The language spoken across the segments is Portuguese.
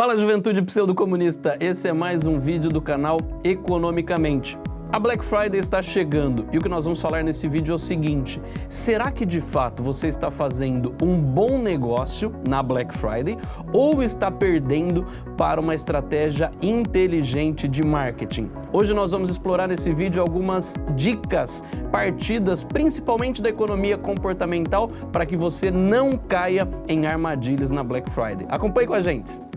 Fala juventude pseudo-comunista, esse é mais um vídeo do canal Economicamente. A Black Friday está chegando e o que nós vamos falar nesse vídeo é o seguinte, será que de fato você está fazendo um bom negócio na Black Friday ou está perdendo para uma estratégia inteligente de marketing? Hoje nós vamos explorar nesse vídeo algumas dicas partidas principalmente da economia comportamental para que você não caia em armadilhas na Black Friday. Acompanhe com a gente!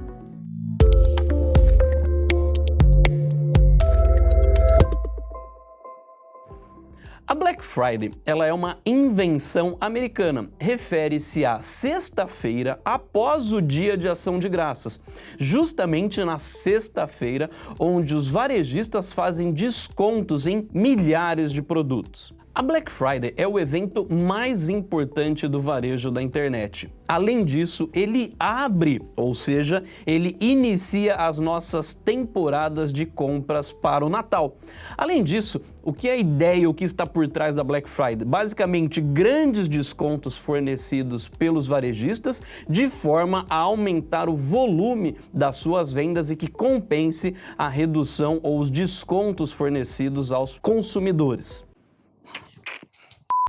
Black Friday ela é uma invenção americana. Refere-se à sexta-feira após o dia de ação de graças, justamente na sexta-feira onde os varejistas fazem descontos em milhares de produtos. A Black Friday é o evento mais importante do varejo da internet. Além disso, ele abre, ou seja, ele inicia as nossas temporadas de compras para o Natal. Além disso, o que é a ideia, o que está por trás da Black Friday? Basicamente, grandes descontos fornecidos pelos varejistas de forma a aumentar o volume das suas vendas e que compense a redução ou os descontos fornecidos aos consumidores.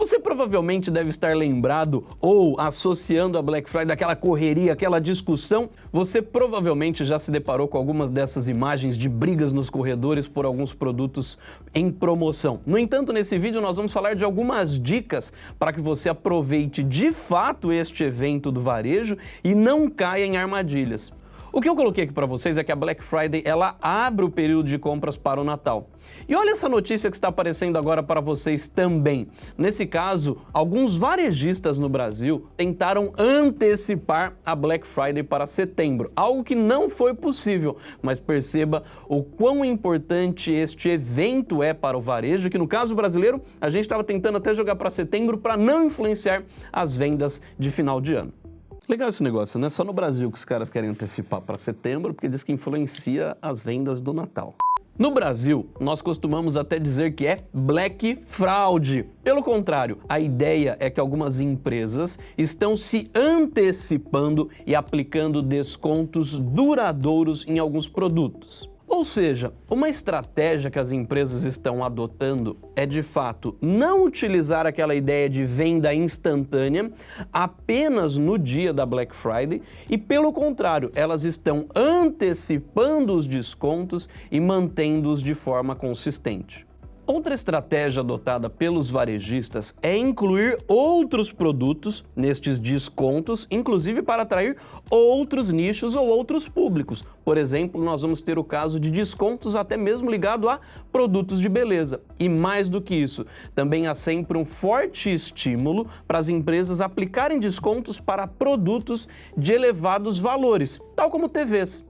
Você provavelmente deve estar lembrado ou associando a Black Friday aquela correria, aquela discussão. Você provavelmente já se deparou com algumas dessas imagens de brigas nos corredores por alguns produtos em promoção. No entanto, nesse vídeo nós vamos falar de algumas dicas para que você aproveite de fato este evento do varejo e não caia em armadilhas. O que eu coloquei aqui para vocês é que a Black Friday ela abre o período de compras para o Natal. E olha essa notícia que está aparecendo agora para vocês também. Nesse caso, alguns varejistas no Brasil tentaram antecipar a Black Friday para setembro, algo que não foi possível, mas perceba o quão importante este evento é para o varejo, que no caso brasileiro, a gente estava tentando até jogar para setembro para não influenciar as vendas de final de ano. Legal esse negócio, não é só no Brasil que os caras querem antecipar para setembro, porque diz que influencia as vendas do Natal. No Brasil, nós costumamos até dizer que é Black Fraud. Pelo contrário, a ideia é que algumas empresas estão se antecipando e aplicando descontos duradouros em alguns produtos. Ou seja, uma estratégia que as empresas estão adotando é de fato não utilizar aquela ideia de venda instantânea apenas no dia da Black Friday e pelo contrário, elas estão antecipando os descontos e mantendo-os de forma consistente. Outra estratégia adotada pelos varejistas é incluir outros produtos nestes descontos, inclusive para atrair outros nichos ou outros públicos. Por exemplo, nós vamos ter o caso de descontos até mesmo ligado a produtos de beleza. E mais do que isso, também há sempre um forte estímulo para as empresas aplicarem descontos para produtos de elevados valores, tal como TVs.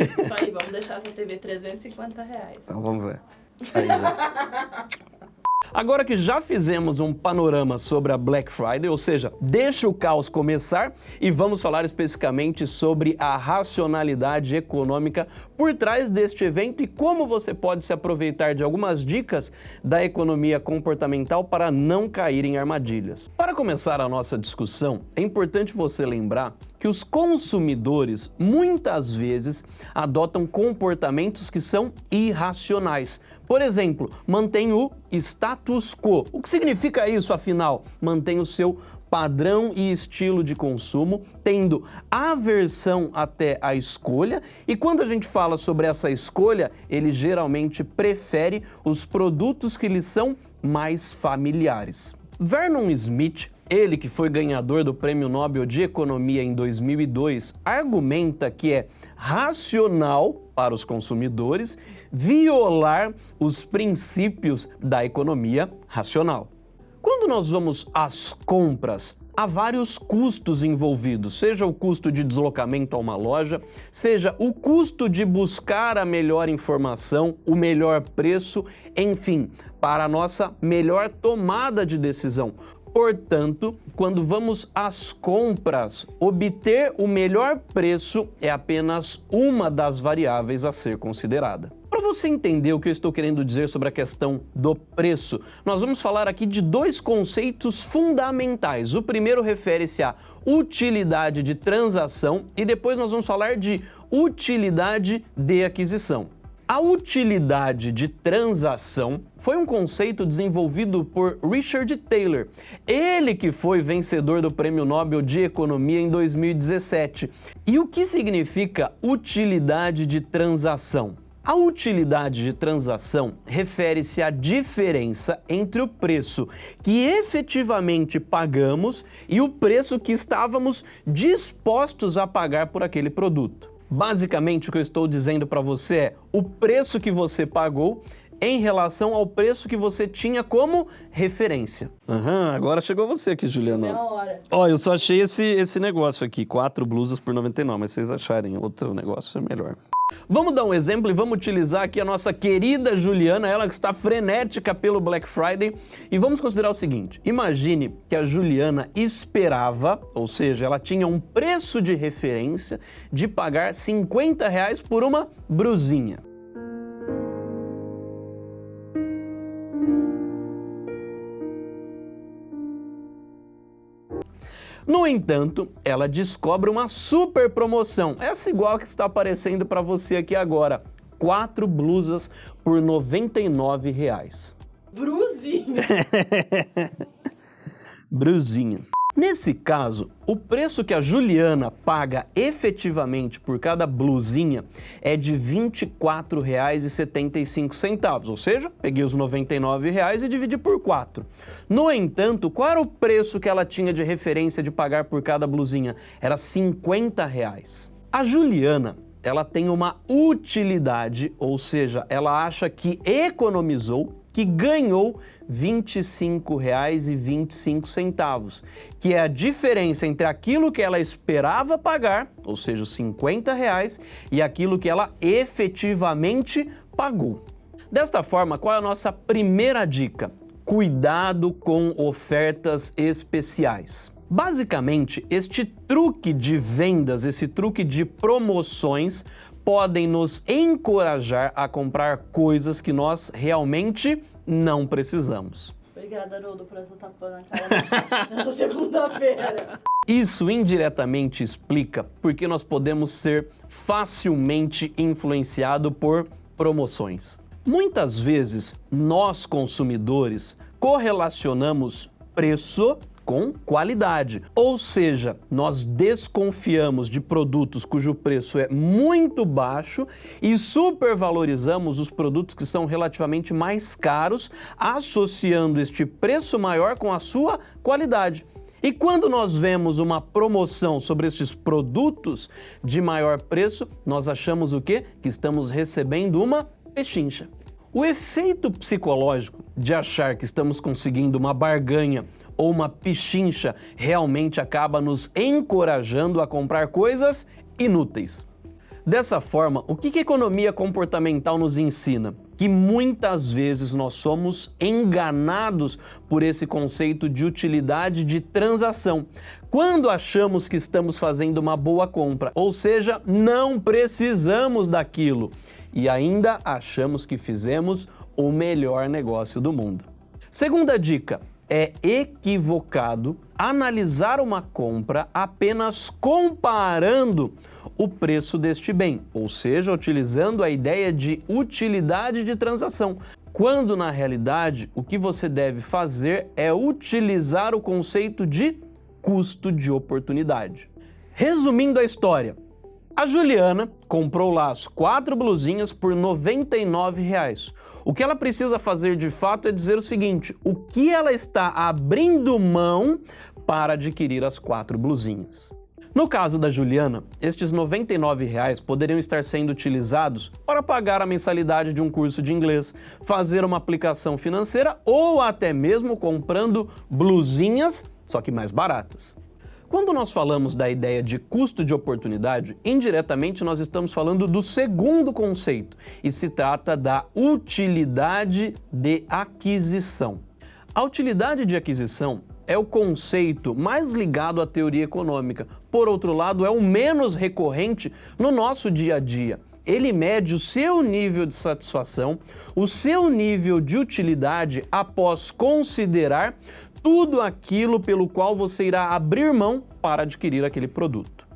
Isso aí, vamos deixar essa TV 350 reais. Então vamos ver. Aí, Agora que já fizemos um panorama sobre a Black Friday, ou seja, deixa o caos começar e vamos falar especificamente sobre a racionalidade econômica por trás deste evento e como você pode se aproveitar de algumas dicas da economia comportamental para não cair em armadilhas. Para começar a nossa discussão, é importante você lembrar que os consumidores muitas vezes adotam comportamentos que são irracionais. Por exemplo, mantém o status quo. O que significa isso, afinal? Mantém o seu padrão e estilo de consumo, tendo aversão até a escolha, e quando a gente fala sobre essa escolha, ele geralmente prefere os produtos que lhe são mais familiares. Vernon Smith ele, que foi ganhador do Prêmio Nobel de Economia em 2002, argumenta que é racional para os consumidores violar os princípios da economia racional. Quando nós vamos às compras, há vários custos envolvidos, seja o custo de deslocamento a uma loja, seja o custo de buscar a melhor informação, o melhor preço, enfim, para a nossa melhor tomada de decisão. Portanto, quando vamos às compras, obter o melhor preço é apenas uma das variáveis a ser considerada. Para você entender o que eu estou querendo dizer sobre a questão do preço, nós vamos falar aqui de dois conceitos fundamentais. O primeiro refere-se à utilidade de transação e depois nós vamos falar de utilidade de aquisição. A utilidade de transação foi um conceito desenvolvido por Richard Taylor, ele que foi vencedor do Prêmio Nobel de Economia em 2017. E o que significa utilidade de transação? A utilidade de transação refere-se à diferença entre o preço que efetivamente pagamos e o preço que estávamos dispostos a pagar por aquele produto. Basicamente, o que eu estou dizendo para você é o preço que você pagou em relação ao preço que você tinha como referência. Aham, agora chegou você aqui, Juliana. Meia hora. Ó, eu só achei esse, esse negócio aqui, quatro blusas por 99, mas vocês acharem outro negócio é melhor. Vamos dar um exemplo e vamos utilizar aqui a nossa querida Juliana, ela que está frenética pelo Black Friday. E vamos considerar o seguinte, imagine que a Juliana esperava, ou seja, ela tinha um preço de referência de pagar 50 reais por uma brusinha. No entanto, ela descobre uma super promoção, essa igual que está aparecendo para você aqui agora. Quatro blusas por 99 reais. Bruzinha. Nesse caso, o preço que a Juliana paga efetivamente por cada blusinha é de R$ 24,75, ou seja, peguei os R$ 99,00 e dividi por 4. No entanto, qual era o preço que ela tinha de referência de pagar por cada blusinha? Era 50 reais. A Juliana ela tem uma utilidade, ou seja, ela acha que economizou que ganhou R$ 25,25, que é a diferença entre aquilo que ela esperava pagar, ou seja, os 50 reais, e aquilo que ela efetivamente pagou. Desta forma, qual é a nossa primeira dica? Cuidado com ofertas especiais. Basicamente, este truque de vendas, esse truque de promoções podem nos encorajar a comprar coisas que nós realmente não precisamos. Obrigada, Haroldo, por essa tapa na cara nessa segunda-feira. Isso indiretamente explica porque nós podemos ser facilmente influenciados por promoções. Muitas vezes, nós consumidores correlacionamos preço com qualidade. Ou seja, nós desconfiamos de produtos cujo preço é muito baixo e supervalorizamos os produtos que são relativamente mais caros, associando este preço maior com a sua qualidade. E quando nós vemos uma promoção sobre esses produtos de maior preço, nós achamos o quê? Que estamos recebendo uma pechincha. O efeito psicológico de achar que estamos conseguindo uma barganha ou uma pichincha realmente acaba nos encorajando a comprar coisas inúteis. Dessa forma, o que a economia comportamental nos ensina? Que muitas vezes nós somos enganados por esse conceito de utilidade de transação. Quando achamos que estamos fazendo uma boa compra, ou seja, não precisamos daquilo e ainda achamos que fizemos o melhor negócio do mundo. Segunda dica, é equivocado analisar uma compra apenas comparando o preço deste bem, ou seja, utilizando a ideia de utilidade de transação, quando na realidade o que você deve fazer é utilizar o conceito de custo de oportunidade. Resumindo a história, a Juliana comprou lá as quatro blusinhas por 99 reais. O que ela precisa fazer de fato é dizer o seguinte, o que ela está abrindo mão para adquirir as quatro blusinhas. No caso da Juliana, estes 99 reais poderiam estar sendo utilizados para pagar a mensalidade de um curso de inglês, fazer uma aplicação financeira ou até mesmo comprando blusinhas, só que mais baratas. Quando nós falamos da ideia de custo de oportunidade, indiretamente nós estamos falando do segundo conceito e se trata da utilidade de aquisição. A utilidade de aquisição é o conceito mais ligado à teoria econômica, por outro lado é o menos recorrente no nosso dia a dia ele mede o seu nível de satisfação, o seu nível de utilidade após considerar tudo aquilo pelo qual você irá abrir mão para adquirir aquele produto.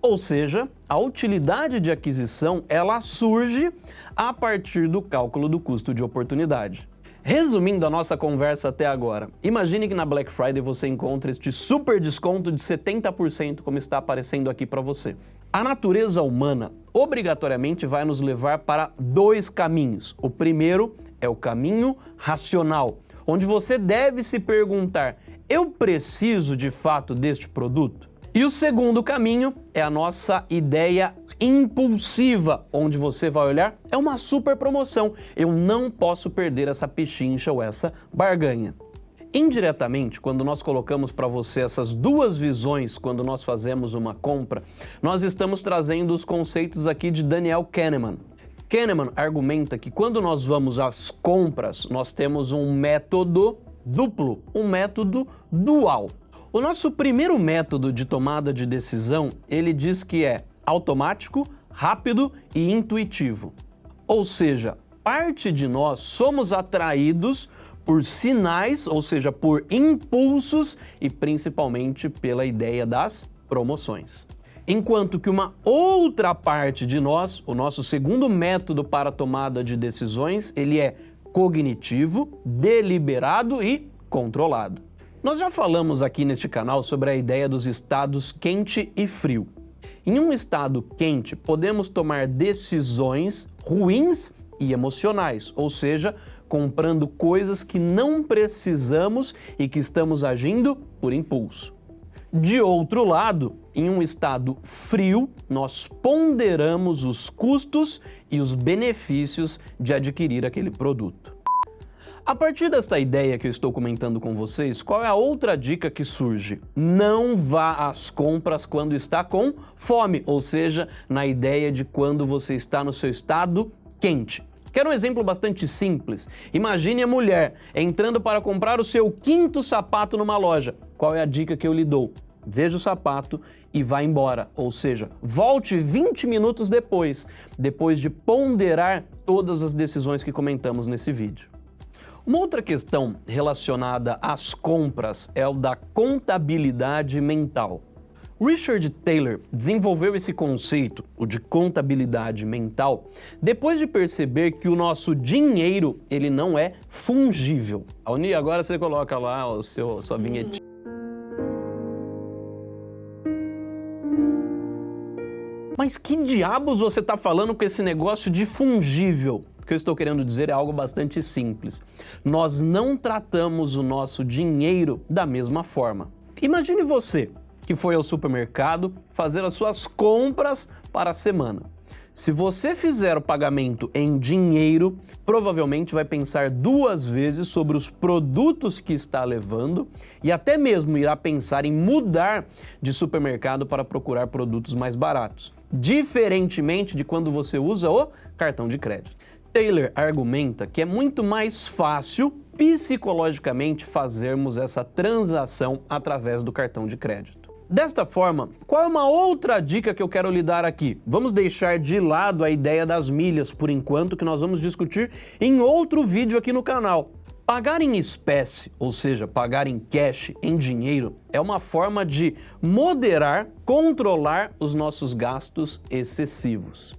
Ou seja, a utilidade de aquisição ela surge a partir do cálculo do custo de oportunidade. Resumindo a nossa conversa até agora, imagine que na Black Friday você encontra este super desconto de 70% como está aparecendo aqui para você. A natureza humana obrigatoriamente vai nos levar para dois caminhos. O primeiro é o caminho racional, onde você deve se perguntar, eu preciso de fato deste produto? E o segundo caminho é a nossa ideia impulsiva, onde você vai olhar, é uma super promoção, eu não posso perder essa pechincha ou essa barganha. Indiretamente, quando nós colocamos para você essas duas visões quando nós fazemos uma compra, nós estamos trazendo os conceitos aqui de Daniel Kahneman. Kahneman argumenta que quando nós vamos às compras, nós temos um método duplo, um método dual. O nosso primeiro método de tomada de decisão, ele diz que é automático, rápido e intuitivo. Ou seja, parte de nós somos atraídos por sinais, ou seja, por impulsos e principalmente pela ideia das promoções. Enquanto que uma outra parte de nós, o nosso segundo método para tomada de decisões, ele é cognitivo, deliberado e controlado. Nós já falamos aqui neste canal sobre a ideia dos estados quente e frio. Em um estado quente, podemos tomar decisões ruins e emocionais, ou seja, comprando coisas que não precisamos e que estamos agindo por impulso. De outro lado, em um estado frio, nós ponderamos os custos e os benefícios de adquirir aquele produto. A partir desta ideia que eu estou comentando com vocês, qual é a outra dica que surge? Não vá às compras quando está com fome, ou seja, na ideia de quando você está no seu estado quente. Quero um exemplo bastante simples. Imagine a mulher entrando para comprar o seu quinto sapato numa loja. Qual é a dica que eu lhe dou? Veja o sapato e vá embora, ou seja, volte 20 minutos depois, depois de ponderar todas as decisões que comentamos nesse vídeo. Uma outra questão relacionada às compras é o da contabilidade mental. Richard Taylor desenvolveu esse conceito, o de contabilidade mental, depois de perceber que o nosso dinheiro ele não é fungível. Agora você coloca lá o seu, a sua vinhetinha. Mas que diabos você está falando com esse negócio de fungível? que eu estou querendo dizer é algo bastante simples. Nós não tratamos o nosso dinheiro da mesma forma. Imagine você que foi ao supermercado fazer as suas compras para a semana. Se você fizer o pagamento em dinheiro, provavelmente vai pensar duas vezes sobre os produtos que está levando e até mesmo irá pensar em mudar de supermercado para procurar produtos mais baratos, diferentemente de quando você usa o cartão de crédito. Taylor argumenta que é muito mais fácil psicologicamente fazermos essa transação através do cartão de crédito. Desta forma, qual é uma outra dica que eu quero lhe dar aqui? Vamos deixar de lado a ideia das milhas por enquanto, que nós vamos discutir em outro vídeo aqui no canal. Pagar em espécie, ou seja, pagar em cash, em dinheiro, é uma forma de moderar, controlar os nossos gastos excessivos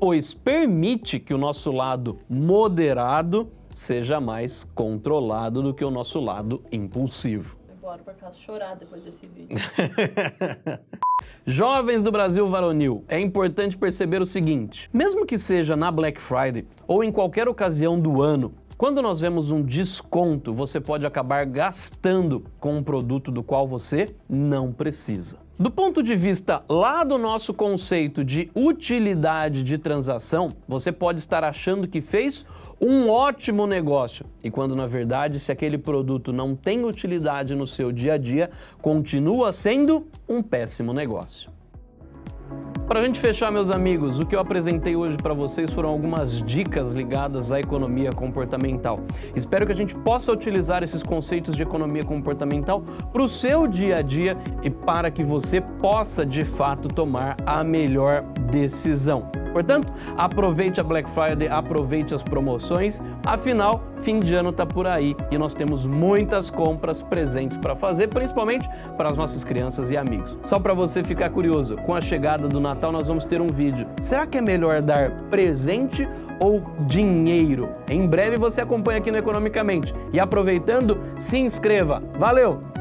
pois permite que o nosso lado moderado seja mais controlado do que o nosso lado impulsivo. Bora pra casa chorar depois desse vídeo. Jovens do Brasil varonil, é importante perceber o seguinte, mesmo que seja na Black Friday ou em qualquer ocasião do ano, quando nós vemos um desconto, você pode acabar gastando com um produto do qual você não precisa. Do ponto de vista lá do nosso conceito de utilidade de transação, você pode estar achando que fez um ótimo negócio. E quando na verdade, se aquele produto não tem utilidade no seu dia a dia, continua sendo um péssimo negócio. Para a gente fechar, meus amigos, o que eu apresentei hoje para vocês foram algumas dicas ligadas à economia comportamental. Espero que a gente possa utilizar esses conceitos de economia comportamental para o seu dia a dia e para que você possa, de fato, tomar a melhor decisão. Portanto, aproveite a Black Friday, aproveite as promoções, afinal, fim de ano está por aí e nós temos muitas compras presentes para fazer, principalmente para as nossas crianças e amigos. Só para você ficar curioso, com a chegada do Natal nós vamos ter um vídeo. Será que é melhor dar presente ou dinheiro? Em breve você acompanha aqui no Economicamente. E aproveitando, se inscreva. Valeu!